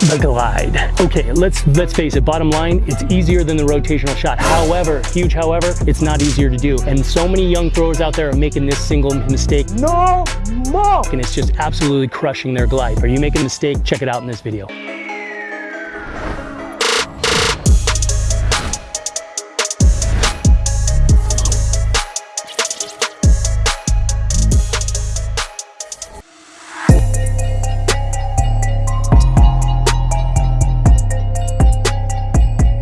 the glide. Okay, let's let's face it, bottom line, it's easier than the rotational shot. However, huge however, it's not easier to do. And so many young throwers out there are making this single mistake. No more! And it's just absolutely crushing their glide. Are you making a mistake? Check it out in this video.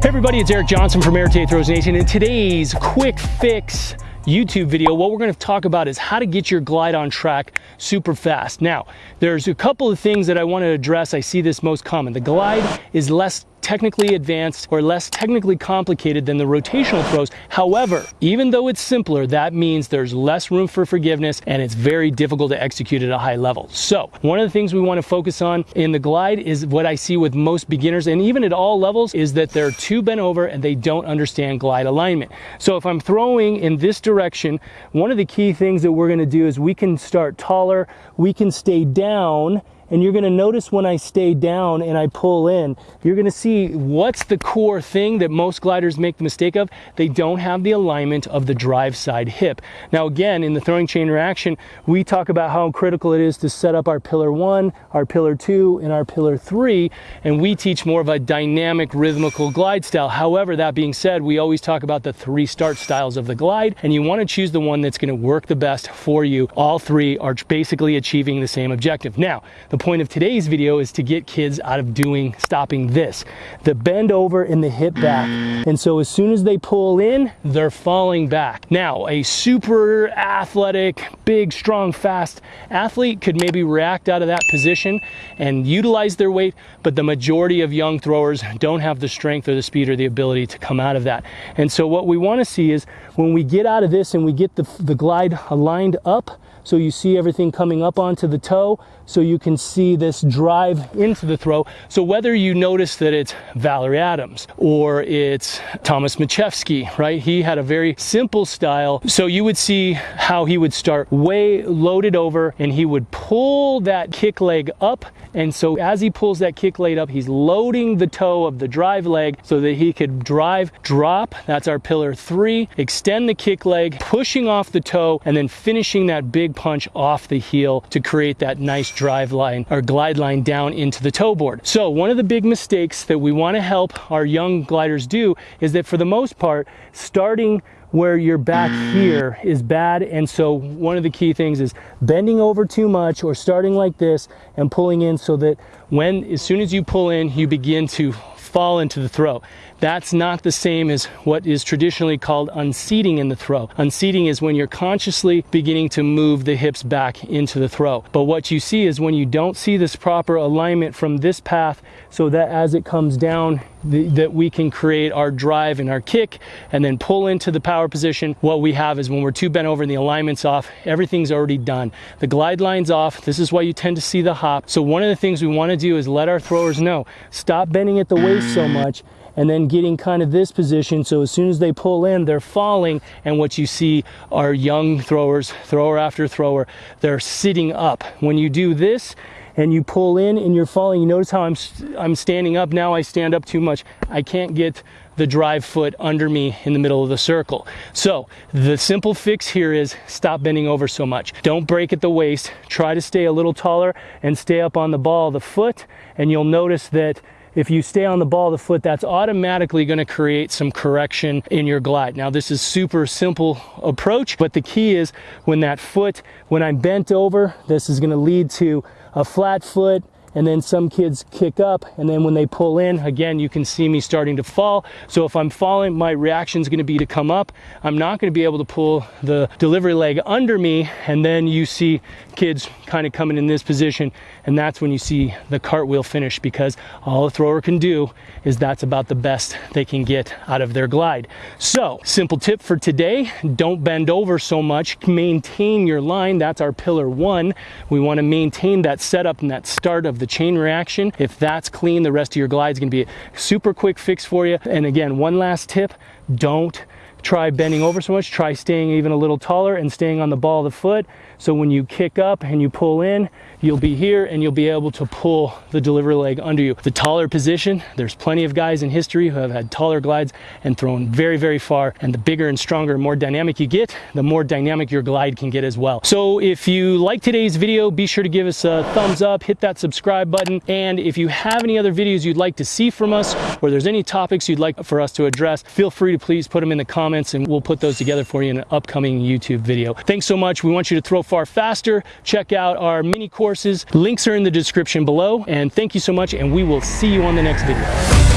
Everybody, it's Eric Johnson from Air Throws Nation. In today's quick fix YouTube video, what we're gonna talk about is how to get your glide on track super fast. Now, there's a couple of things that I wanna address. I see this most common. The glide is less technically advanced or less technically complicated than the rotational throws. However, even though it's simpler, that means there's less room for forgiveness and it's very difficult to execute at a high level. So one of the things we want to focus on in the glide is what I see with most beginners and even at all levels is that they're too bent over and they don't understand glide alignment. So if I'm throwing in this direction, one of the key things that we're going to do is we can start taller, we can stay down and you're gonna notice when I stay down and I pull in, you're gonna see what's the core thing that most gliders make the mistake of. They don't have the alignment of the drive side hip. Now again, in the throwing chain reaction, we talk about how critical it is to set up our pillar one, our pillar two, and our pillar three, and we teach more of a dynamic rhythmical glide style. However, that being said, we always talk about the three start styles of the glide, and you wanna choose the one that's gonna work the best for you. All three are basically achieving the same objective. Now, the the point of today's video is to get kids out of doing, stopping this, the bend over and the hip back. And so as soon as they pull in, they're falling back. Now, a super athletic, big, strong, fast athlete could maybe react out of that position and utilize their weight, but the majority of young throwers don't have the strength or the speed or the ability to come out of that. And so what we wanna see is when we get out of this and we get the, the glide aligned up, so you see everything coming up onto the toe so you can see this drive into the throw. So whether you notice that it's Valerie Adams or it's Thomas Majewski, right? He had a very simple style. So you would see how he would start way loaded over and he would pull that kick leg up. And so as he pulls that kick leg up, he's loading the toe of the drive leg so that he could drive, drop, that's our pillar three, extend the kick leg, pushing off the toe, and then finishing that big punch off the heel to create that nice drive line or glide line down into the toe board. So one of the big mistakes that we want to help our young gliders do is that for the most part, starting where you're back here is bad and so one of the key things is bending over too much or starting like this and pulling in so that when as soon as you pull in you begin to fall into the throw. That's not the same as what is traditionally called unseating in the throw. Unseating is when you're consciously beginning to move the hips back into the throw. But what you see is when you don't see this proper alignment from this path so that as it comes down, the, that we can create our drive and our kick and then pull into the power position. What we have is when we're too bent over and the alignment's off, everything's already done. The glide line's off. This is why you tend to see the hop. So one of the things we want to do is let our throwers know, stop bending at the waist so much and then getting kind of this position. So as soon as they pull in, they're falling. And what you see are young throwers, thrower after thrower, they're sitting up. When you do this, and you pull in and you're falling, you notice how I'm, I'm standing up now, I stand up too much. I can't get the drive foot under me in the middle of the circle. So the simple fix here is stop bending over so much. Don't break at the waist. Try to stay a little taller and stay up on the ball of the foot. And you'll notice that if you stay on the ball of the foot, that's automatically going to create some correction in your glide. Now, this is super simple approach, but the key is when that foot, when I'm bent over, this is going to lead to a flat foot, and then some kids kick up and then when they pull in again you can see me starting to fall. So if I'm falling my reaction is going to be to come up. I'm not going to be able to pull the delivery leg under me and then you see kids kind of coming in this position and that's when you see the cartwheel finish because all the thrower can do is that's about the best they can get out of their glide. So simple tip for today don't bend over so much. Maintain your line that's our pillar one. We want to maintain that setup and that start of the chain reaction. If that's clean, the rest of your glide is gonna be a super quick fix for you. And again, one last tip, don't try bending over so much, try staying even a little taller and staying on the ball of the foot. So when you kick up and you pull in, you'll be here and you'll be able to pull the delivery leg under you. The taller position, there's plenty of guys in history who have had taller glides and thrown very, very far. And the bigger and stronger, more dynamic you get, the more dynamic your glide can get as well. So if you like today's video, be sure to give us a thumbs up, hit that subscribe button. And if you have any other videos you'd like to see from us, or there's any topics you'd like for us to address, feel free to please put them in the comments and we'll put those together for you in an upcoming YouTube video. Thanks so much. We want you to throw far faster. Check out our mini courses. Links are in the description below. And thank you so much. And we will see you on the next video.